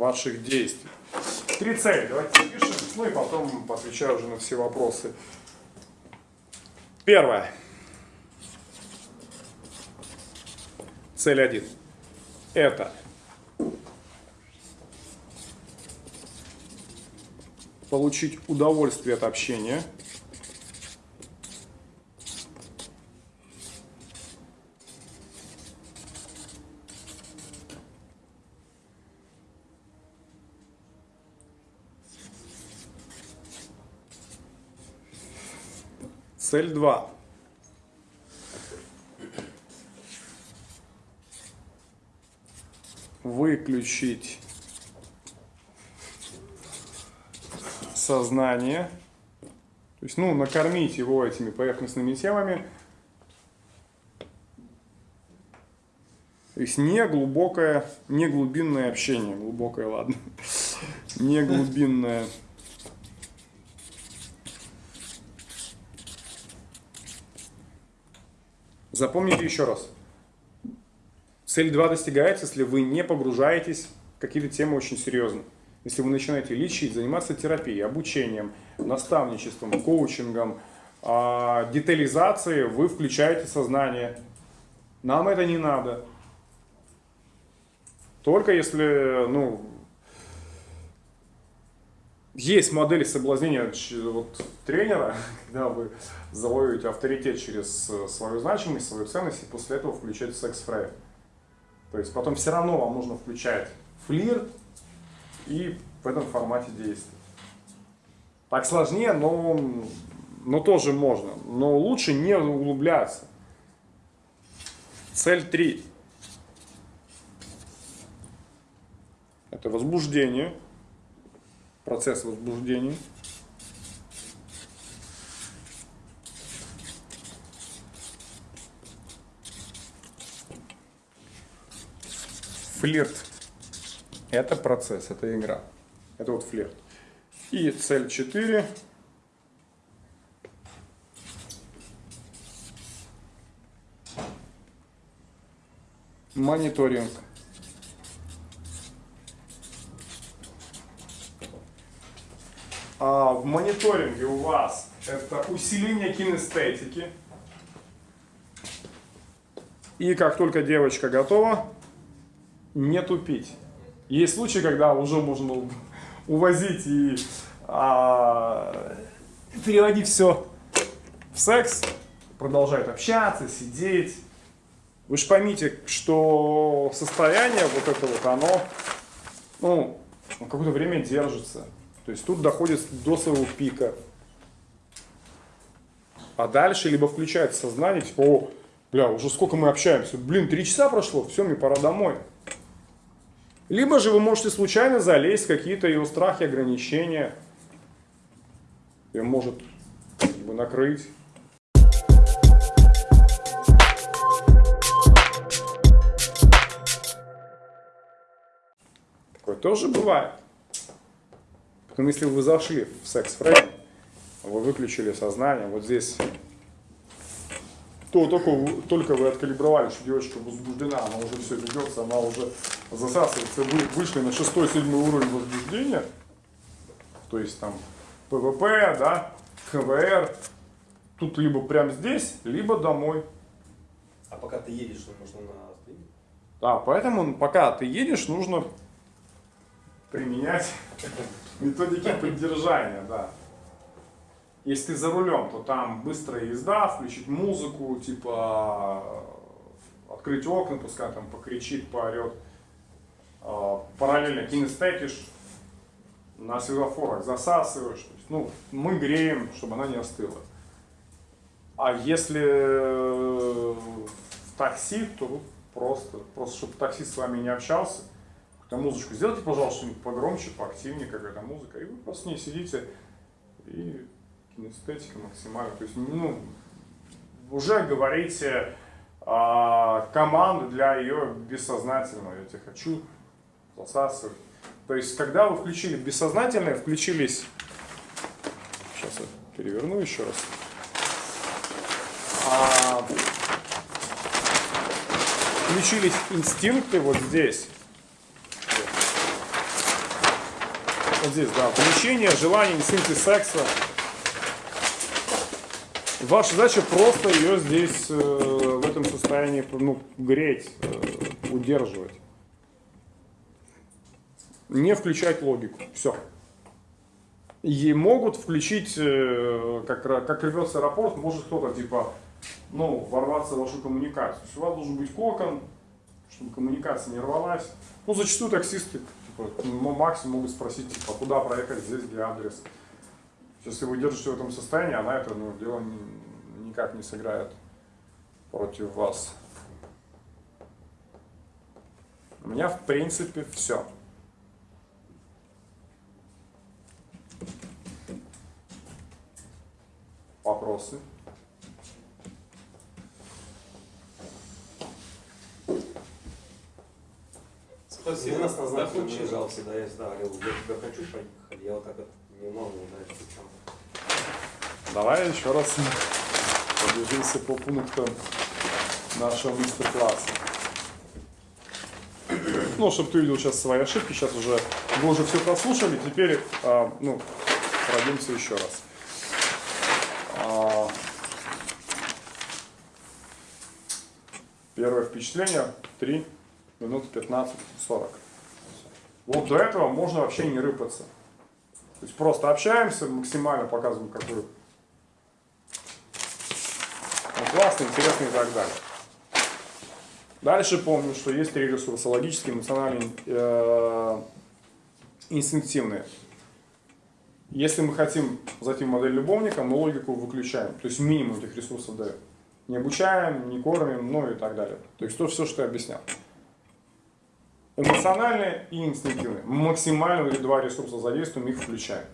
ваших действий. Три цели. Давайте запишем, ну и потом отвечаю уже на все вопросы. Первое. Цель один. Это получить удовольствие от общения. Цель 2. Выключить сознание. То есть, ну, накормить его этими поверхностными темами. То есть не глубокое, не глубинное общение. Глубокое, ладно. Не глубинное. Запомните еще раз. Цель 2 достигается, если вы не погружаетесь в какие-то темы очень серьезно. Если вы начинаете лечить, заниматься терапией, обучением, наставничеством, коучингом, а, детализацией, вы включаете сознание. Нам это не надо. Только если, ну, есть модели соблазнения вот, тренера, когда вы завоюете авторитет через э, свою значимость, свою ценность, и после этого включаете секс-фрейм. То есть потом все равно вам нужно включать флирт, и в этом формате действовать. Так сложнее, но, но тоже можно. Но лучше не углубляться. Цель 3. Это возбуждение, процесс возбуждения. Флирт это процесс, это игра. Это вот флирт. И цель 4. Мониторинг. А в мониторинге у вас это усиление кинестетики. И как только девочка готова, не тупить. Есть случаи, когда уже можно увозить и а, переводить все в секс, продолжают общаться, сидеть. Вы же поймите, что состояние вот это вот, оно, ну, какое-то время держится. То есть тут доходит до своего пика. А дальше либо включается сознание, типа, о, бля, уже сколько мы общаемся, блин, три часа прошло, все, мне пора домой. Либо же вы можете случайно залезть в какие-то его страхи, ограничения. И может бы, накрыть. Такое тоже бывает. Потом, если вы зашли в секс-фрейм, вы выключили сознание, вот здесь то только, только вы откалибровали, что девочка возбуждена, она уже все ведется, она уже засасывается, вы вышли на шестой, седьмой уровень возбуждения, то есть там ПВП, да, ХВР, тут либо прямо здесь, либо домой. А пока ты едешь, нужно на стриме? Да, поэтому пока ты едешь, нужно применять методики поддержания, да. Если ты за рулем, то там быстрая езда, включить музыку, типа открыть окна, пускай там покричит, поорет. А, параллельно кинестетишь, на светофорах засасываешь. То есть, ну, мы греем, чтобы она не остыла. А если в такси, то просто, просто чтобы таксист с вами не общался, какую-то музычку сделайте, пожалуйста, погромче, поактивнее какая-то музыка, и вы просто с ней сидите и кинестетика максимально. То есть, ну, уже говорите а, команду для ее бессознательного. Я тебя хочу засасывать. То есть, когда вы включили бессознательное, включились... Сейчас я переверну еще раз. А, включились инстинкты вот здесь. Вот здесь, да, влечение, желание, инстинкты секса. Ваша задача просто ее здесь э, в этом состоянии ну, греть, э, удерживать. Не включать логику. Все. И могут включить, э, как, как рвется аэропорт, может кто-то типа, ну, ворваться в вашу коммуникацию. То есть у вас должен быть кокон, чтобы коммуникация не рвалась. Ну, зачастую таксисты, типа, ну, максимум могут спросить, типа, куда проехать, здесь, где адрес. Если вы держите в этом состоянии, она это ну, дело ни- никак не сыграет против вас. У меня, в принципе, все. Вопросы? Спасибо. нас назначили, не лежал всегда, я всегда говорил, я тебя хочу поехать, я вот так вот не могу, причем. Давай еще раз пробежимся по пунктам нашего мастер-класса. Ну, чтобы ты увидел сейчас свои ошибки, сейчас уже вы уже все прослушали, теперь а, ну, пройдемся еще раз. А, первое впечатление 3 минуты 15-40. Вот до этого можно вообще не рыпаться. То есть просто общаемся, максимально показываем, какой он классный, интересный и так далее. Дальше помню, что есть три ресурса. Логические, эмоциональные, э, инстинктивные. Если мы хотим зайти в модель любовника, мы логику выключаем. То есть минимум этих ресурсов даем. Не обучаем, не кормим, ну и так далее. То есть то все, что я объяснял. Эмоциональные и инстинктивные. Максимально два ресурса задействуем, их включаем.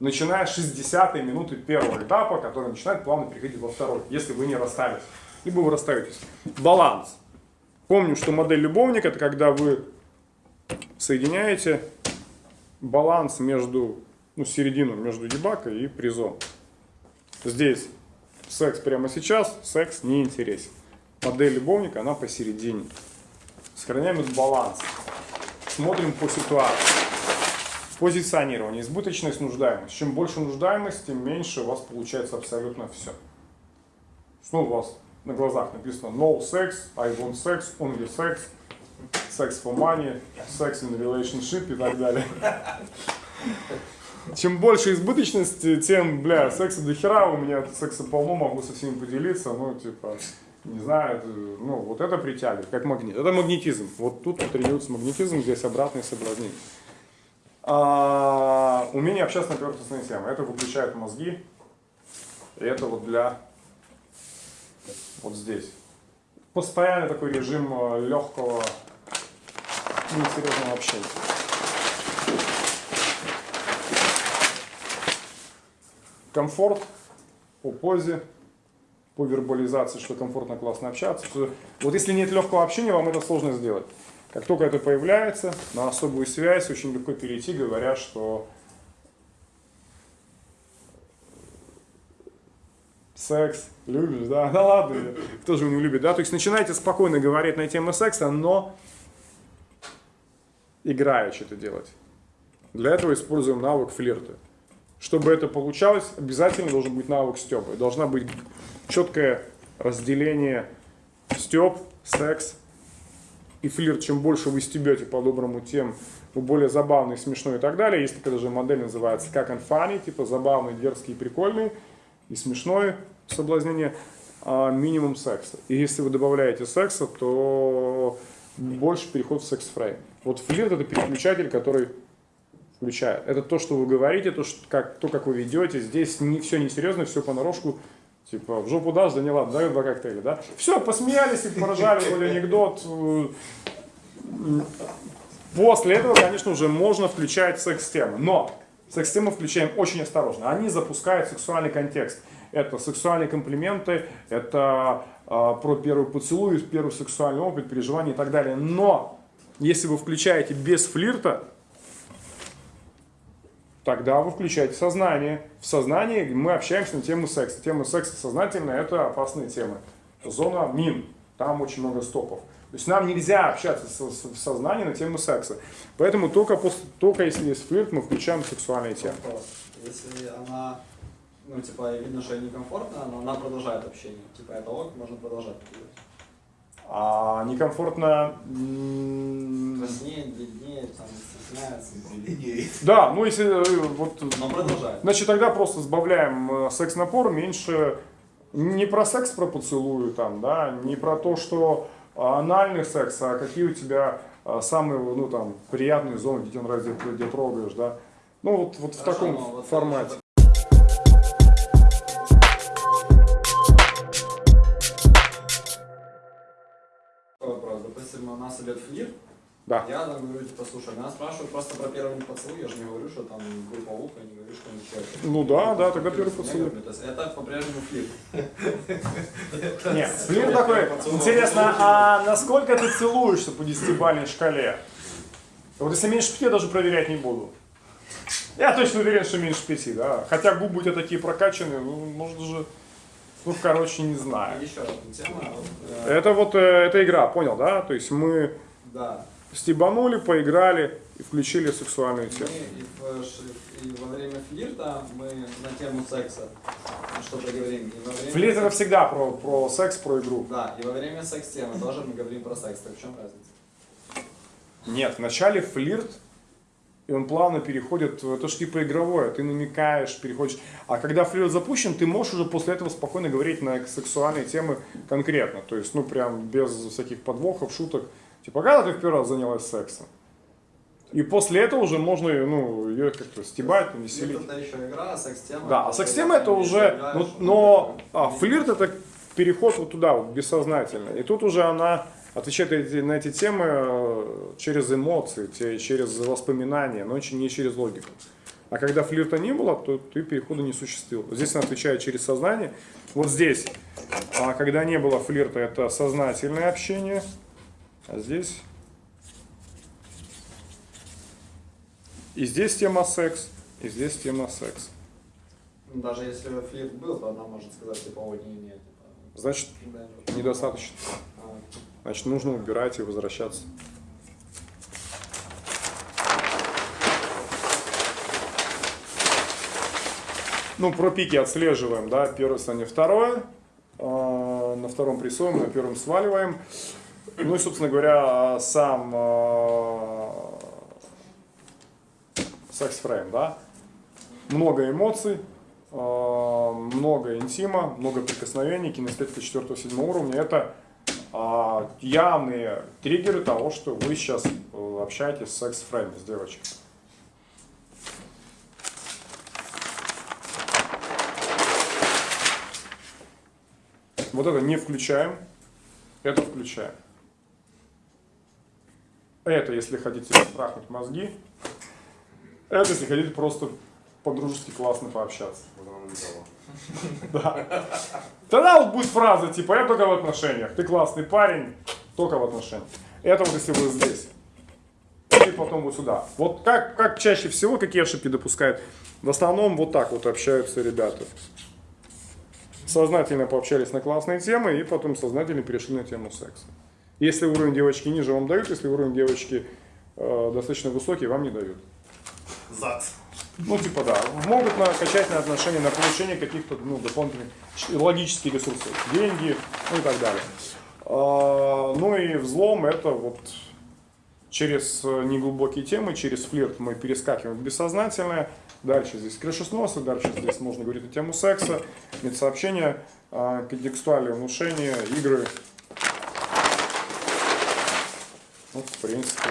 Начиная с 60 минуты первого этапа, который начинает плавно переходить во второй, если вы не расстались. Либо вы расстаетесь. Баланс. Помню, что модель любовника это когда вы соединяете баланс между, ну, середину между дебакой и призом. Здесь секс прямо сейчас, секс не интересен. Модель любовника, она посередине. Сохраняем этот баланс. Смотрим по ситуации. Позиционирование, избыточность, нуждаемость. Чем больше нуждаемость, тем меньше у вас получается абсолютно все. Ну, у вас на глазах написано no sex, I want sex, only sex, sex for money, sex in relationship и так далее. Чем больше избыточности, тем, бля, секса до хера, у меня секса полно, могу со всеми поделиться, ну, типа, не знаю, ну, вот это притягивает, как магнит. Это магнетизм. Вот тут тренируется магнетизм, здесь обратный соблазнение. А, умение общаться на поверхностные темы. Это выключает мозги. И это вот для вот здесь. Постоянный такой режим э, легкого, несерьезного общения. Комфорт по позе, по вербализации, что комфортно, классно общаться. Вот если нет легкого общения, вам это сложно сделать. Как только это появляется, на особую связь очень легко перейти, говоря, что секс любишь, да, да ладно, кто же не любит, да, то есть начинайте спокойно говорить на тему секса, но играючи это делать. Для этого используем навык флирта. Чтобы это получалось, обязательно должен быть навык стёба. Должна быть четкое разделение стёб, секс и флирт. Чем больше вы стебете по-доброму, тем вы более забавный, смешной и так далее. Есть такая даже модель, называется как and funny, типа забавный, дерзкий и прикольный, и смешной соблазнение, а минимум секса. И если вы добавляете секса, то больше переход в секс-фрейм. Вот флирт это переключатель, который включает. Это то, что вы говорите, то, что, как, то как вы ведете. Здесь не, все несерьезно, все понарошку. Типа, в жопу дашь, да не ладно, дай два коктейля, да? Все, посмеялись и поражали, были анекдот. После этого, конечно, уже можно включать секс-темы. Но секс-темы включаем очень осторожно. Они запускают сексуальный контекст. Это сексуальные комплименты, это э, про первый поцелуй, первый сексуальный опыт, переживания и так далее. Но если вы включаете без флирта, тогда вы включаете сознание. В сознании мы общаемся на тему секса. Тема секса сознательная – это опасные темы. Зона мин, там очень много стопов. То есть нам нельзя общаться в сознании на тему секса. Поэтому только, после, только если есть флирт, мы включаем сексуальные темы. Если она, ну, типа, видно, что ей некомфортно, но она продолжает общение. Типа, это ок, можно продолжать. А некомфортно... м, Краснее, бледнее, там, стесняется. Да, ну если э, вот... Но продолжает. Значит, тогда просто сбавляем э, секс-напор, меньше не про секс про поцелую там, да, не про то, что анальный секс, а какие у тебя а, самые, ну там, приятные зоны, где тебе нравится, где, где трогаешь, да. Ну вот, вот в Хорошо, таком но вот формате. Допустим, у нас идет флирт. Да. Я там говорю, типа, слушай, меня спрашивают просто про первый поцелуй, я же не говорю, что там группа уха, я не говорю, что ничего. Ну да, да, тогда первый поцелуй. говорю, То есть это по-прежнему флирт. Нет, флирт такой, интересно, а насколько ты целуешься по десятибалльной шкале? Вот если меньше пяти, я даже проверять не буду. Я точно уверен, что меньше пяти, да. Хотя губы у тебя такие прокачанные, ну, может даже, ну, короче, не знаю. И еще одна тема. э, Это вот, э, это игра, понял, да? То есть мы Да. стебанули, поиграли и включили сексуальную Мы тему. и, в и во время флирта мы на тему секса что-то говорим. И во время Флирт это всегда про, про секс, про игру. Да, и во время секс-темы тоже мы говорим про секс. Так в чем разница? Нет, вначале флирт, и он плавно переходит, это же типа игровое, ты намекаешь, переходишь. А когда флирт запущен, ты можешь уже после этого спокойно говорить на сексуальные темы конкретно. То есть, ну, прям без всяких подвохов, шуток. Типа, когда ты в первый раз занялась сексом? И после этого уже можно, ну, ее как-то стебать, веселить. Флирт это еще игра, а секс-тема... Да, а секс-тема это уже, ну, но а, флирт это переход вот туда, вот, бессознательно. И тут уже она отвечает на эти темы э, через эмоции, через воспоминания, но очень не через логику. А когда флирта не было, то ты перехода не существовал. Здесь она отвечает через сознание. Вот здесь, а, когда не было флирта, это сознательное общение. А здесь... И здесь тема секс, и здесь тема секс. Ну, Даже если флирт был, то она может сказать, типа, о, не, не, типа... Значит, недостаточно. Значит, нужно убирать и возвращаться. Ну, про пики отслеживаем, да, первое состояние, второе. А, на втором прессуем, на первом сваливаем. Ну и, собственно говоря, сам а, секс-фрейм, да. Много эмоций, а, много интима, много прикосновений, кинестетика 4-7 уровня. Это явные триггеры того, что вы сейчас э, общаетесь с секс-фреймом, с девочкой. Вот это не включаем, это включаем. Это, если хотите трахнуть мозги. Это, если хотите просто по-дружески классно пообщаться. Да. Тогда вот будет фраза типа «я только в отношениях», «ты классный парень, только в отношениях». Это вот если вы здесь. И потом вот сюда. Вот как, как чаще всего, какие ошибки допускают? В основном вот так вот общаются ребята. Сознательно пообщались на классные темы и потом сознательно перешли на тему секса. Если уровень девочки ниже, вам дают, если уровень девочки э, достаточно высокий, вам не дают. Зад. Ну, типа, да, могут накачать на отношения, на получение каких-то ну, дополнительных логических ресурсов, деньги, ну и так далее. А, ну и взлом это вот через э, неглубокие темы, через флирт мы перескакиваем в бессознательное. Дальше здесь крышесносы, дальше здесь можно говорить на тему секса, медсообщения, а, контекстуальные внушения, игры. Ну, в принципе.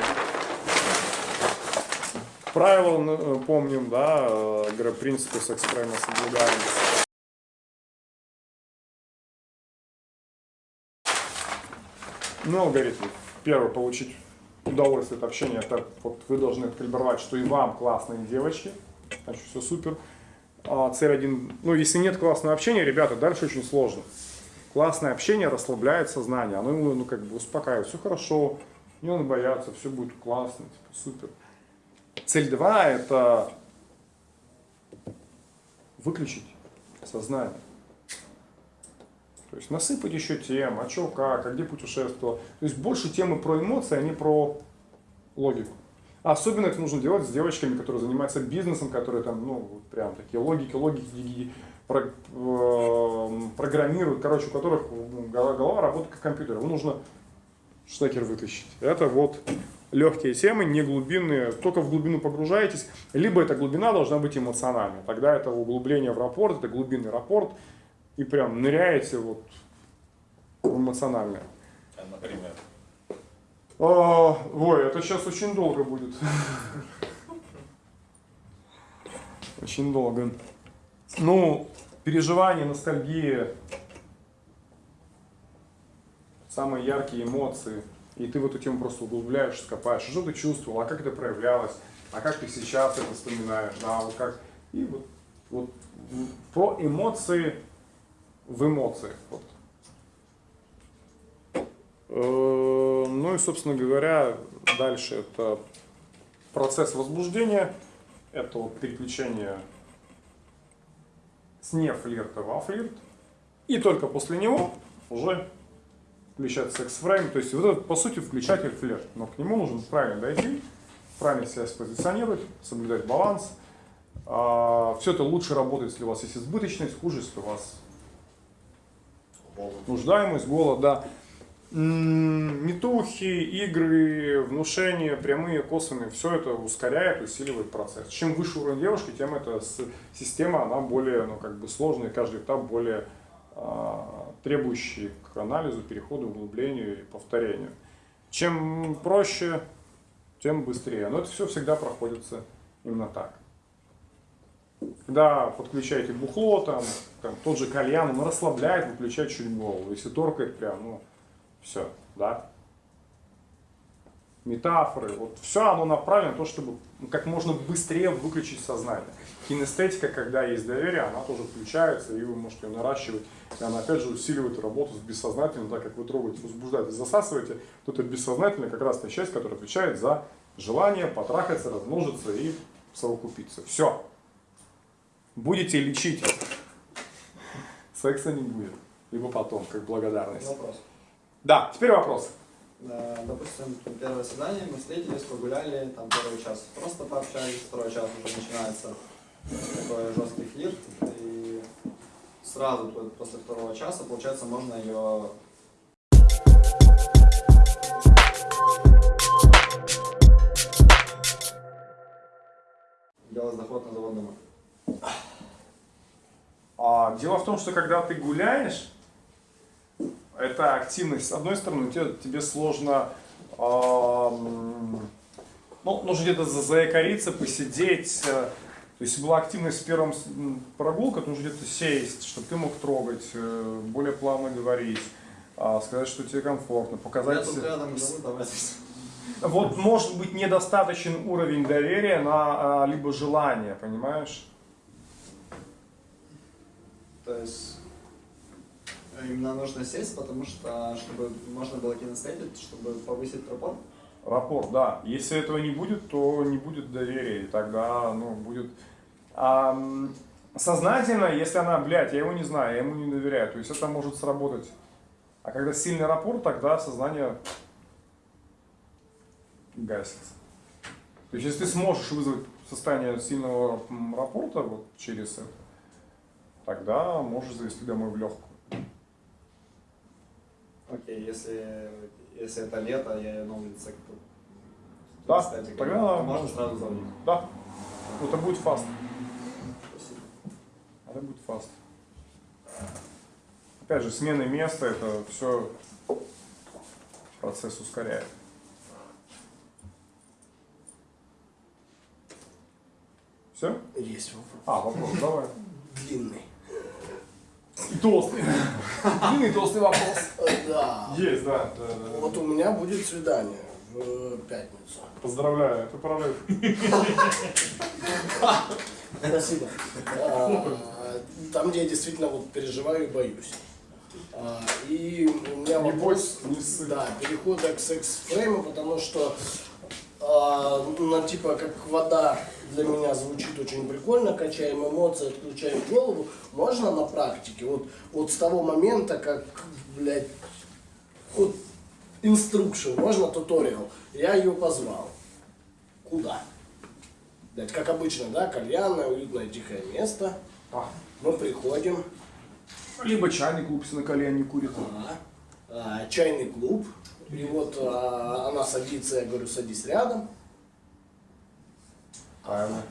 Правила э, помним, да, э, принципы секс-прайма соблюдаем. Ну, алгоритм. Первый, получить удовольствие от общения, это вот вы должны откалибровать, что и вам классные девочки, значит, все супер. А, цель один, ну, если нет классного общения, ребята, дальше очень сложно. Классное общение расслабляет сознание, оно его, ну, как бы успокаивает, все хорошо, не надо бояться, все будет классно, типа, супер. Цель 2 – это выключить сознание. То есть насыпать еще тем, а что, как, а где путешествовал. То есть больше темы про эмоции, а не про логику. А Особенно это нужно делать с девочками, которые занимаются бизнесом, которые там, ну, прям такие логики, логики, ги- про- э, программируют, короче, у которых голова, голова работает как компьютер. Ему нужно штекер вытащить. Это вот легкие темы, не глубинные. Только в глубину погружаетесь, либо эта глубина должна быть эмоциональной. Тогда это углубление в рапорт, это глубинный рапорт, и прям ныряете вот в эмоциональное. А, Например. А, ой, это сейчас очень долго будет. Очень долго. Ну, переживание, ностальгия, самые яркие эмоции. И ты в эту тему просто углубляешься, копаешь. Что ты чувствовал, а как это проявлялось, а как ты сейчас это вспоминаешь, да, вот как. И вот, вот про эмоции в эмоциях. Вот. Э, Ну и, собственно говоря, дальше это процесс возбуждения, это вот переключение с не флирта во флирт, и только после него уже включать секс-фрейм, то есть вот это, по сути, включатель флирт, но к нему нужно правильно дойти, правильно себя спозиционировать, соблюдать баланс. Все это лучше работает, если у вас есть избыточность, хуже, если у вас нуждаемость, голод, да. М, Метухи, игры, внушения, прямые, косвенные, все это ускоряет, усиливает процесс. Чем выше уровень девушки, тем эта система, она более, ну, как бы сложная, каждый этап более требующий к анализу, переходу, углублению и повторению. Чем проще, тем быстрее. Но это все всегда проходится именно так. Когда подключаете бухло, там, там тот же кальян, он расслабляет, выключает чуть голову. Если торкает прям, ну, все, да. Метафоры, вот все оно направлено на то, чтобы как можно быстрее выключить сознание. Кинестетика, когда есть доверие, она тоже включается, и вы можете ее наращивать. И она опять же усиливает работу с бессознательным, так как вы трогаете, возбуждаете, засасываете, то это бессознательная как раз та часть, которая отвечает за желание потрахаться, размножиться и совокупиться. Все. Будете лечить, секса не будет. Либо потом, как благодарность. Вопрос. Да, теперь вопрос. Э, Допустим, первое свидание, мы встретились, погуляли, там первый час просто пообщались, второй час уже начинается такой жесткий флирт, и сразу после второго часа, получается, можно ее делать заход на завод дома. А, дело в том, что когда ты гуляешь, это активность. С одной стороны, тебе, тебе сложно, ам, ну, нужно где-то за- заякориться, посидеть. э, То есть, была активность в первом прогулка, то нужно где-то сесть, чтобы ты мог трогать, э, более плавно говорить, а, сказать, что тебе комфортно, показать... рядом. Вот может быть недостаточен уровень доверия на а, либо желание, понимаешь? То есть э, именно нужно сесть, потому что чтобы можно было кинестетить, чтобы повысить пропор. Рапорт, да. Если этого не будет, то не будет доверия, и тогда, ну, будет... А, сознательно, если она, блядь, я его не знаю, я ему не доверяю, то есть это может сработать. А когда сильный рапорт, тогда сознание гасится. То есть если ты сможешь вызвать состояние сильного рапорта вот через это, тогда можешь завести домой в легкую. Окей, если, если это лето, я улице тут. Да, кстати, тогда- то можно сразу звонить. Да, это будет фаст. Спасибо. Это будет фаст. Опять же, смена места, это все процесс ускоряет. Все? Есть вопрос. А, вопрос, давай. Длинный. Толстый. Длинный толстый вопрос. Э, Да. Есть, да. Вот у меня будет свидание в пятницу. Поздравляю, это прорыв. Спасибо. А, Там, где я действительно вот переживаю и боюсь. А, И у меня вопрос, да, перехода к секс-фрейму, потому что а, ну, типа как вода для меня звучит очень прикольно, качаем эмоции, отключаем голову, можно на практике, вот, вот с того момента, как, блядь, вот инструкшн, можно туториал, я ее позвал. Куда? Блядь, как обычно, да, кальянное, уютное, тихое место. А, Мы приходим, Либо чайный клуб, если на колене курит. а, а, чайный клуб, и вот а, она садится, я говорю, садись рядом. Правильно.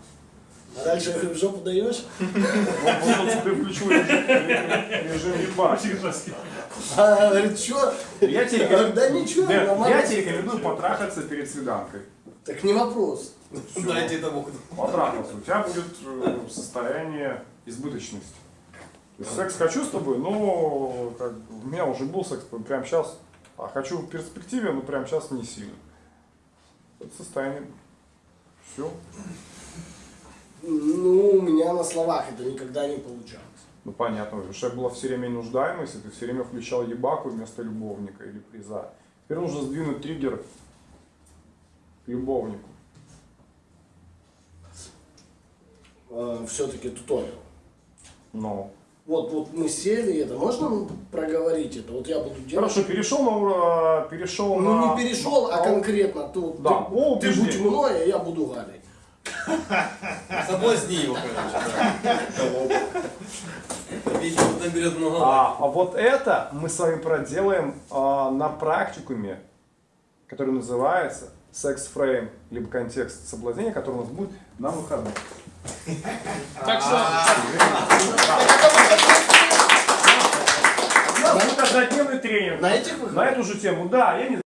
А дальше я говорю, в жопу даешь? Он потом тебе включил режим. А она говорит, что? Я тебе, говорю, да ничего, я тебе рекомендую потрахаться перед свиданкой. Так не вопрос. Дайте тому, Потрахаться. У тебя будет э, состояние избыточности. То есть секс хочу с тобой, но как, у меня уже был секс прямо сейчас, а хочу в перспективе, но прямо сейчас не сильно. Это состояние. Все. Ну, у меня на словах это никогда не получалось. Ну понятно, потому что была все время нуждаемость, и ты все время включал ебаку вместо любовника или приза. Теперь нужно сдвинуть триггер к любовнику. Все-таки туториал. Но. Вот, вот мы сели, это можно проговорить это? Вот я буду делать. Хорошо, перешел на перешел Ну на. не перешел, а конкретно тут Да, ты, о, ты будь мной, а я буду Галей. Соблазни его, короче. много. А, а вот это мы с вами проделаем а, на практикуме, который называется секс-фрейм, либо контекст соблазнения, который у нас будет на выходных. Так что... У нас будет однодневный тренинг. На этих На выходных? эту же тему, да, я не